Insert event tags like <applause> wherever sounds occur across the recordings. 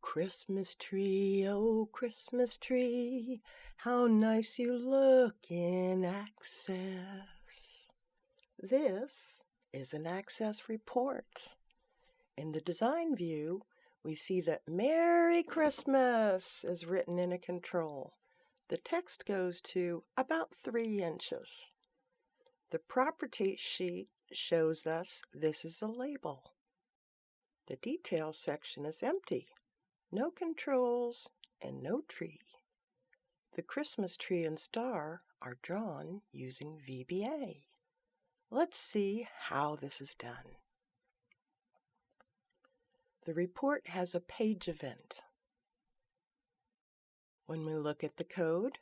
Christmas tree, oh Christmas tree, how nice you look in Access. This is an Access report. In the design view, we see that Merry Christmas is written in a control. The text goes to about three inches. The property sheet shows us this is a label. The details section is empty. No controls and no tree. The Christmas tree and star are drawn using VBA. Let's see how this is done. The report has a page event. When we look at the code,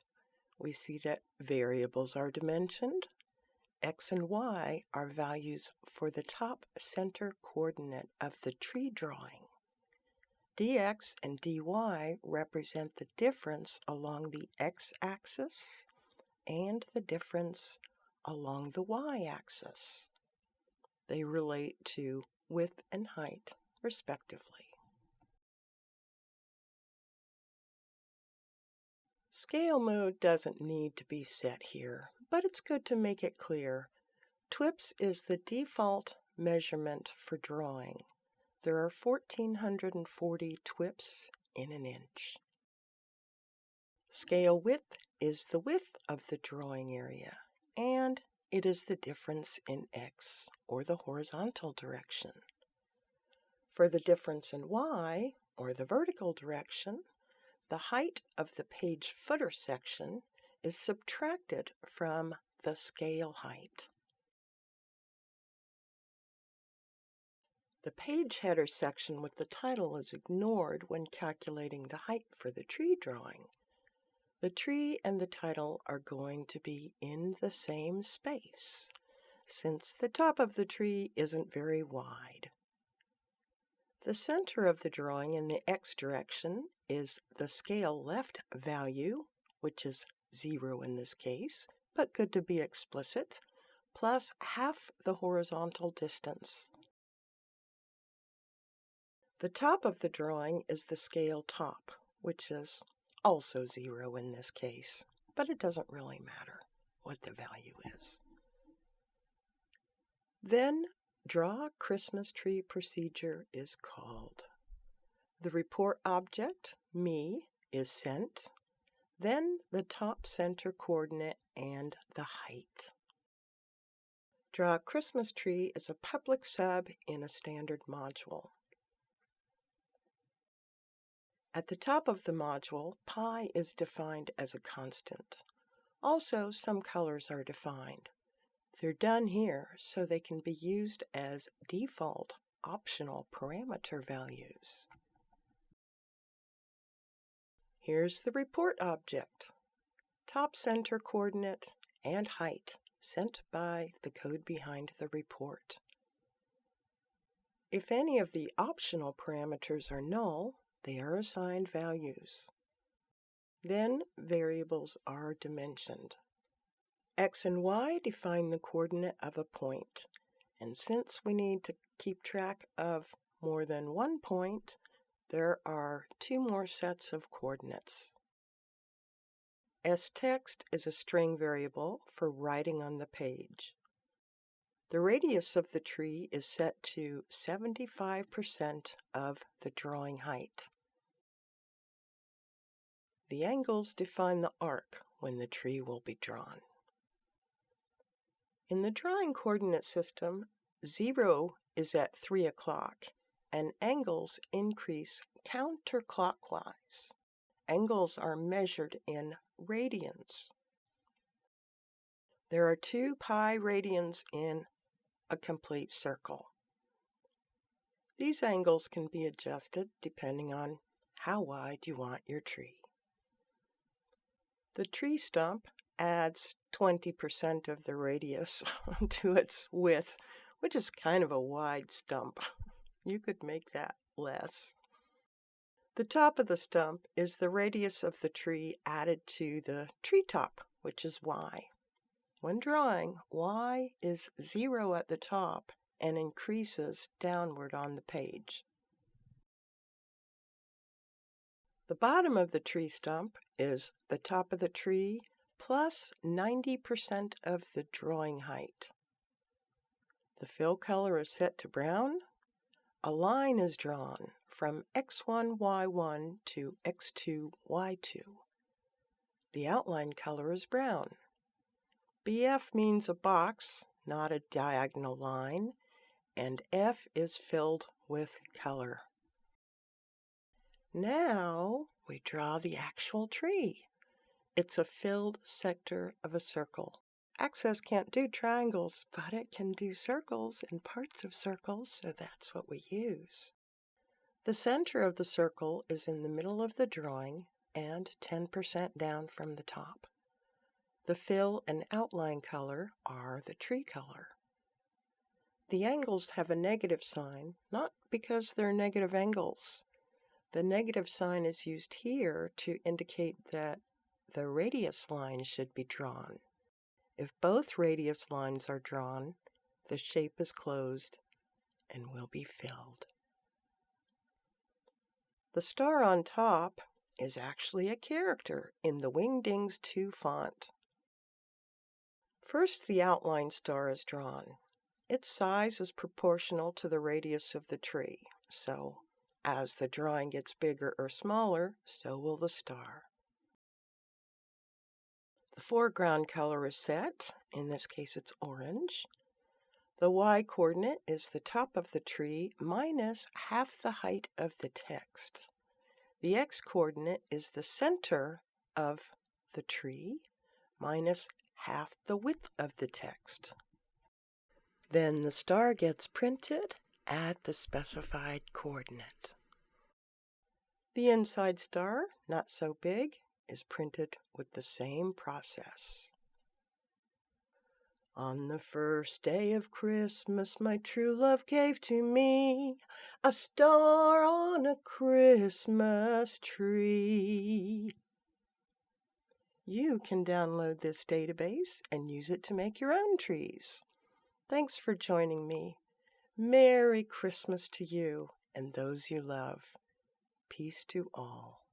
we see that variables are dimensioned, x and y are values for the top center coordinate of the tree drawing. Dx and dy represent the difference along the x-axis and the difference along the y-axis. They relate to width and height, respectively. Scale mode doesn't need to be set here but it's good to make it clear. TWIPS is the default measurement for drawing. There are 1440 TWIPS in an inch. Scale width is the width of the drawing area, and it is the difference in x, or the horizontal direction. For the difference in y, or the vertical direction, the height of the page footer section is subtracted from the scale height. The page header section with the title is ignored when calculating the height for the tree drawing. The tree and the title are going to be in the same space, since the top of the tree isn't very wide. The center of the drawing in the x direction is the scale left value, which is 0 in this case, but good to be explicit, plus half the horizontal distance. The top of the drawing is the scale top, which is also 0 in this case, but it doesn't really matter what the value is. Then Draw Christmas Tree Procedure is called. The report object, me, is sent then the top center coordinate and the height. Draw Christmas tree is a public sub in a standard module. At the top of the module, pi is defined as a constant. Also, some colors are defined. They're done here so they can be used as default optional parameter values. Here's the report object. Top center coordinate and height sent by the code behind the report. If any of the optional parameters are null, they are assigned values. Then variables are dimensioned. X and Y define the coordinate of a point, and since we need to keep track of more than one point, there are two more sets of coordinates. stext is a string variable for writing on the page. The radius of the tree is set to 75% of the drawing height. The angles define the arc when the tree will be drawn. In the drawing coordinate system, 0 is at 3 o'clock and angles increase counterclockwise. Angles are measured in radians. There are two pi radians in a complete circle. These angles can be adjusted depending on how wide you want your tree. The tree stump adds 20% of the radius <laughs> to its width, which is kind of a wide stump. You could make that less. The top of the stump is the radius of the tree added to the tree top, which is y. When drawing, y is 0 at the top and increases downward on the page. The bottom of the tree stump is the top of the tree plus 90% of the drawing height. The fill color is set to brown. A line is drawn from x1, y1 to x2, y2. The outline color is brown. BF means a box, not a diagonal line, and F is filled with color. Now we draw the actual tree. It's a filled sector of a circle. Access can't do triangles, but it can do circles and parts of circles, so that's what we use. The center of the circle is in the middle of the drawing and 10% down from the top. The fill and outline color are the tree color. The angles have a negative sign, not because they're negative angles. The negative sign is used here to indicate that the radius line should be drawn. If both radius lines are drawn, the shape is closed and will be filled. The star on top is actually a character in the Wingdings 2 font. First, the outline star is drawn. Its size is proportional to the radius of the tree, so as the drawing gets bigger or smaller, so will the star. The foreground color is set, in this case it's orange. The y-coordinate is the top of the tree minus half the height of the text. The x-coordinate is the center of the tree minus half the width of the text. Then the star gets printed at the specified coordinate. The inside star, not so big, is printed with the same process. On the first day of Christmas, my true love gave to me a star on a Christmas tree. You can download this database and use it to make your own trees. Thanks for joining me. Merry Christmas to you and those you love. Peace to all.